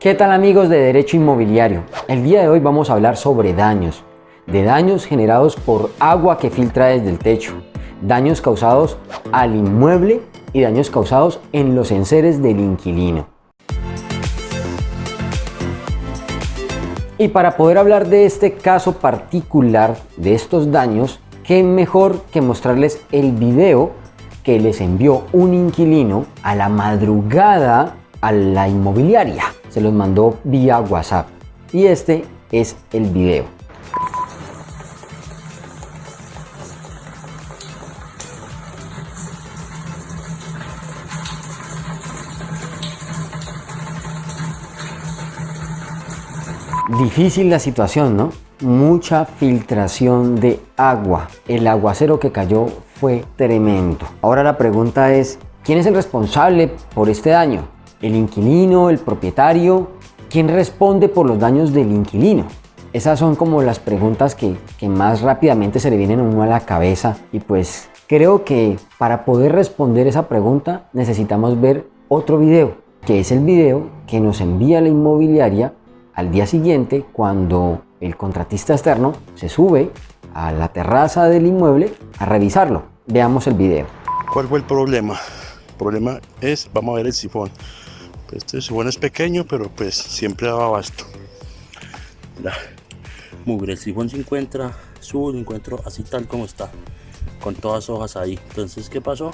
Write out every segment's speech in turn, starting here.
¿Qué tal amigos de Derecho Inmobiliario? El día de hoy vamos a hablar sobre daños, de daños generados por agua que filtra desde el techo, daños causados al inmueble y daños causados en los enseres del inquilino. Y para poder hablar de este caso particular, de estos daños, qué mejor que mostrarles el video que les envió un inquilino a la madrugada a la inmobiliaria. Se los mandó vía WhatsApp. Y este es el video. Difícil la situación, ¿no? Mucha filtración de agua. El aguacero que cayó fue tremendo. Ahora la pregunta es, ¿quién es el responsable por este daño? ¿El inquilino? ¿El propietario? ¿Quién responde por los daños del inquilino? Esas son como las preguntas que, que más rápidamente se le vienen a uno a la cabeza y pues creo que para poder responder esa pregunta necesitamos ver otro video, que es el video que nos envía la inmobiliaria al día siguiente, cuando el contratista externo se sube a la terraza del inmueble a revisarlo. Veamos el video. ¿Cuál fue el problema? El problema es, vamos a ver el sifón. Este sifón es pequeño, pero pues siempre daba abasto. La mugre, el sifón se encuentra, subo, lo encuentro así tal como está, con todas hojas ahí. Entonces, ¿qué pasó?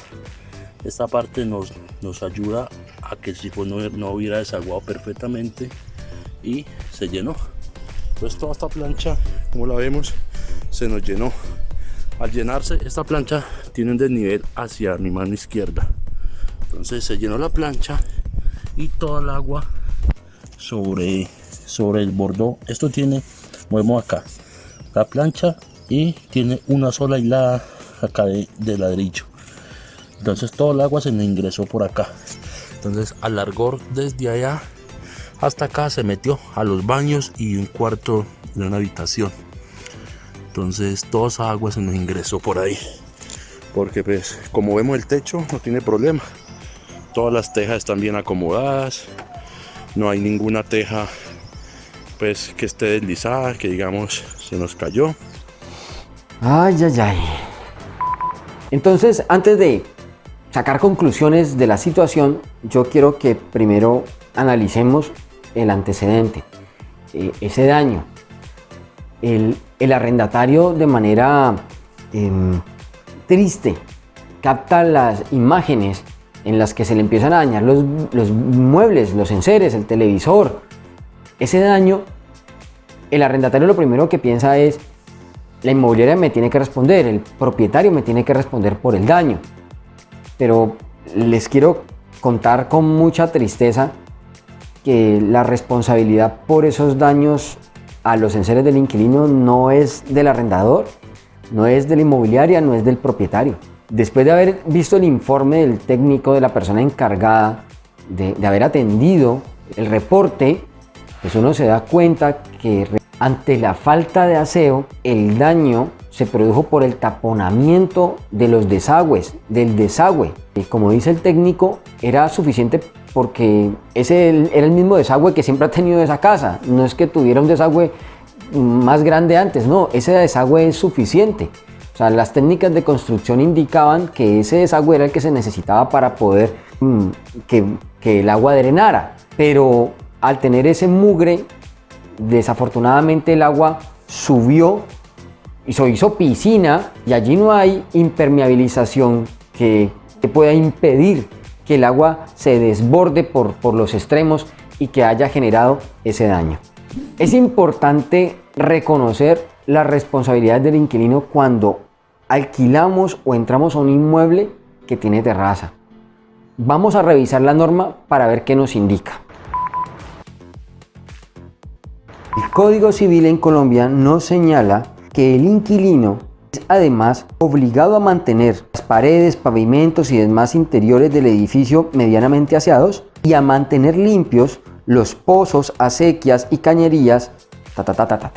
Esta parte nos, nos ayuda a que el sifón no, no hubiera desaguado perfectamente y se llenó pues toda esta plancha como la vemos se nos llenó al llenarse esta plancha tiene un desnivel hacia mi mano izquierda entonces se llenó la plancha y toda el agua sobre sobre el bordó. Esto tiene movemos acá la plancha y tiene una sola hilada acá de, ladrillo. Entonces todo el agua se me ingresó por acá. Entonces alargó desde allá hasta acá se metió a los baños y un cuarto de una habitación. Entonces toda esa agua se nos ingresó por ahí. Porque pues como vemos el techo no tiene problema todas las tejas están bien acomodadas no hay ninguna teja pues que esté deslizada que digamos se nos cayó ay ay ay entonces antes de sacar conclusiones de la situación yo quiero que primero analicemos el antecedente, eh, ese daño. El, arrendatario de manera em, triste capta las imágenes en las que se le empiezan a dañar los, los muebles, los enseres, el televisor. Ese daño, el arrendatario lo primero que piensa es, la inmobiliaria me tiene que responder, el propietario me tiene que responder por el daño. Pero les quiero contar con mucha tristeza que la responsabilidad por esos daños a los enseres del inquilino no es del arrendador, no es de la inmobiliaria, no es del propietario. Después de haber visto el informe del técnico de la persona encargada, de, haber atendido el reporte, pues uno se da cuenta que ante la falta de aseo, el daño se produjo por el taponamiento de los desagües, del desagüe. Y como dice el técnico, era suficiente porque ese era el mismo desagüe que siempre ha tenido esa casa. No es que tuviera un desagüe más grande antes, no, ese desagüe es suficiente. O sea, las técnicas de construcción indicaban que ese desagüe era el que se necesitaba para poder mm, que, el agua drenara. Pero al tener ese mugre, desafortunadamente el agua subió y se hizo piscina y allí no hay impermeabilización que, que pueda impedir que el agua se desborde por, por los extremos y que haya generado ese daño. Es importante reconocer la responsabilidad del inquilino cuando alquilamos o entramos a un inmueble que tiene terraza. Vamos a revisar la norma para ver qué nos indica. El Código Civil en Colombia nos señala que el inquilino además obligado a mantener las paredes, pavimentos y demás interiores del edificio medianamente aseados y a mantener limpios los pozos, acequias y cañerías, ta, ta, ta, ta, ta,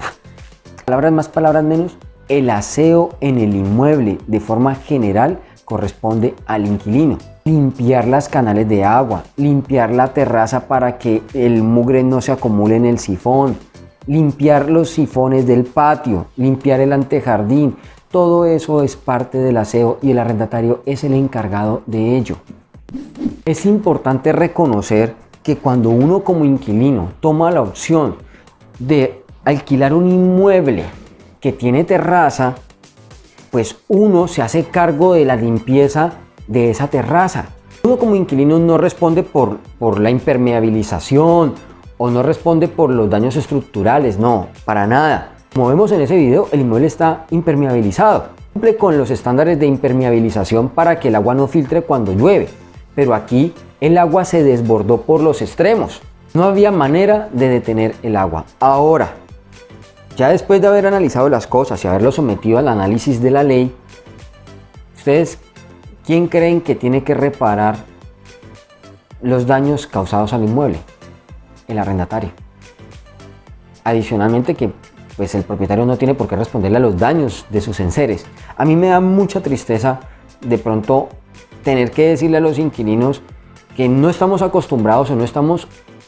Palabras más, palabras menos, el aseo en el inmueble de forma general corresponde al inquilino. Limpiar las canales de agua, limpiar la terraza para que el mugre no se acumule en el sifón, limpiar los sifones del patio, limpiar el antejardín, todo eso es parte del aseo y el arrendatario es el encargado de ello. Es importante reconocer que cuando uno como inquilino toma la opción de alquilar un inmueble que tiene terraza, pues uno se hace cargo de la limpieza de esa terraza. Uno como inquilino no responde por, por la impermeabilización o no responde por los daños estructurales, no, para nada. Como vemos en ese video, el inmueble está impermeabilizado. Cumple con los estándares de impermeabilización para que el agua no filtre cuando llueve, pero aquí el agua se desbordó por los extremos. No había manera de detener el agua. Ahora, ya después de haber analizado las cosas y haberlo sometido al análisis de la ley, ¿ustedes quién creen que tiene que reparar los daños causados al inmueble? El arrendatario. Adicionalmente que pues el propietario no tiene por qué responderle a los daños de sus enseres. A mí me da mucha tristeza de pronto tener que decirle a los inquilinos que no estamos acostumbrados o no estamos,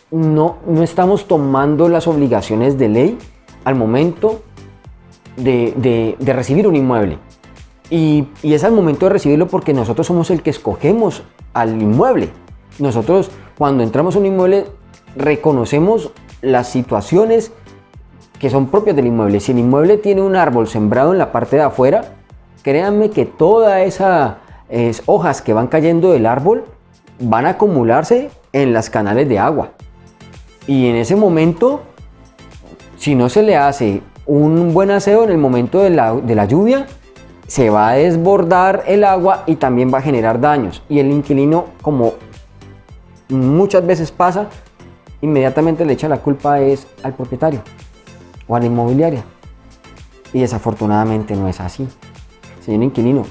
no, no estamos tomando las obligaciones de ley al momento de, recibir un inmueble. Y, y, es al momento de recibirlo porque nosotros somos el que escogemos al inmueble. Nosotros cuando entramos a un inmueble reconocemos las situaciones que son propias del inmueble. Si el inmueble tiene un árbol sembrado en la parte de afuera, créanme que todas esas hojas que van cayendo del árbol van a acumularse en las canales de agua. Y en ese momento, si no se le hace un buen aseo en el momento de la, de la lluvia, se va a desbordar el agua y también va a generar daños. Y el inquilino, como muchas veces pasa, inmediatamente le echa la culpa es al propietario o a la inmobiliaria. Y desafortunadamente no es así. Señor inquilino,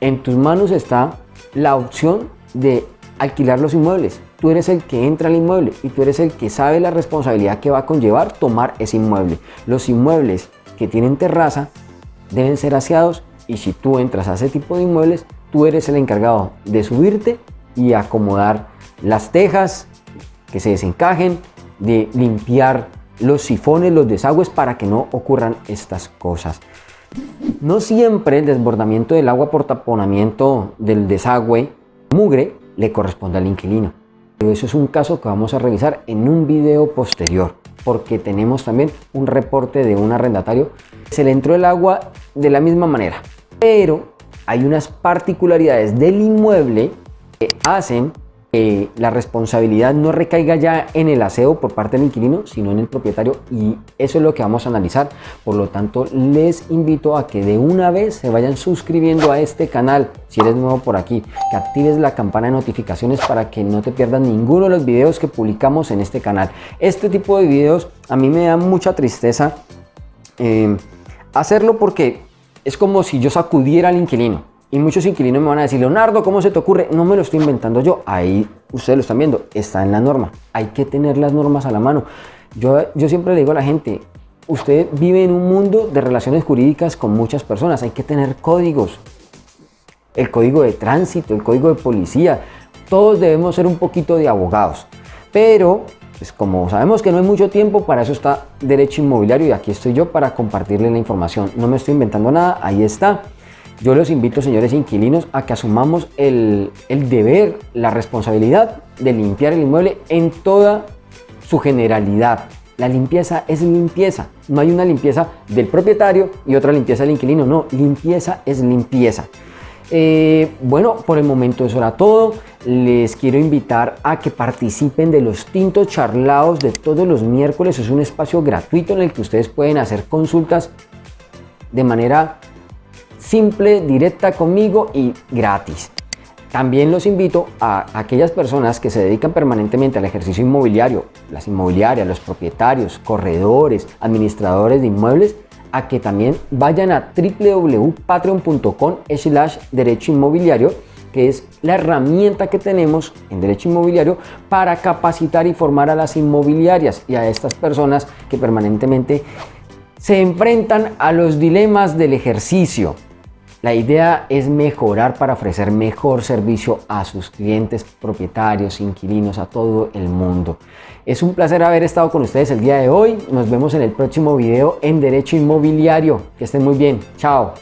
en tus manos está la opción de alquilar los inmuebles. Tú eres el que entra al inmueble y tú eres el que sabe la responsabilidad que va a conllevar tomar ese inmueble. Los inmuebles que tienen terraza deben ser aseados y si tú entras a ese tipo de inmuebles, tú eres el encargado de subirte y acomodar las tejas que se desencajen, de limpiar los sifones, los desagües para que no ocurran estas cosas. No siempre el desbordamiento del agua por taponamiento del desagüe mugre le corresponde al inquilino. Pero eso es un caso que vamos a revisar en un video posterior, porque tenemos también un reporte de un arrendatario. Se le entró el agua de la misma manera, pero hay unas particularidades del inmueble que hacen que la responsabilidad no recaiga ya en el aseo por parte del inquilino, sino en el propietario y eso es lo que vamos a analizar. Por lo tanto, les invito a que de una vez se vayan suscribiendo a este canal, si eres nuevo por aquí, que actives la campana de notificaciones para que no te pierdas ninguno de los videos que publicamos en este canal. Este tipo de videos a mí me da mucha tristeza eh, hacerlo porque es como si yo sacudiera al inquilino. Y muchos inquilinos me van a decir, Leonardo, ¿cómo se te ocurre? No me lo estoy inventando yo. Ahí ustedes lo están viendo, está en la norma. Hay que tener las normas a la mano. Yo, yo siempre le digo a la gente, usted vive en un mundo de relaciones jurídicas con muchas personas. Hay que tener códigos. El código de tránsito, el código de policía. Todos debemos ser un poquito de abogados. Pero pues como sabemos que no hay mucho tiempo, para eso está Derecho Inmobiliario y aquí estoy yo para compartirle la información. No me estoy inventando nada, ahí está. Yo los invito, señores inquilinos, a que asumamos el, deber, la responsabilidad de limpiar el inmueble en toda su generalidad. La limpieza es limpieza. No hay una limpieza del propietario y otra limpieza del inquilino. No, limpieza es limpieza. Eh, bueno, por el momento eso era todo. Les quiero invitar a que participen de los tintos charlados de todos los miércoles. Es un espacio gratuito en el que ustedes pueden hacer consultas de manera simple, directa conmigo y gratis. También los invito a aquellas personas que se dedican permanentemente al ejercicio inmobiliario, las inmobiliarias, los propietarios, corredores, administradores de inmuebles, a que también vayan a www.patreon.com slash derecho inmobiliario, que es la herramienta que tenemos en derecho inmobiliario para capacitar y formar a las inmobiliarias y a estas personas que permanentemente se enfrentan a los dilemas del ejercicio La idea es mejorar para ofrecer mejor servicio a sus clientes, propietarios, inquilinos, a todo el mundo. Es un placer haber estado con ustedes el día de hoy. Nos vemos en el próximo video en Derecho Inmobiliario. Que estén muy bien. Chao.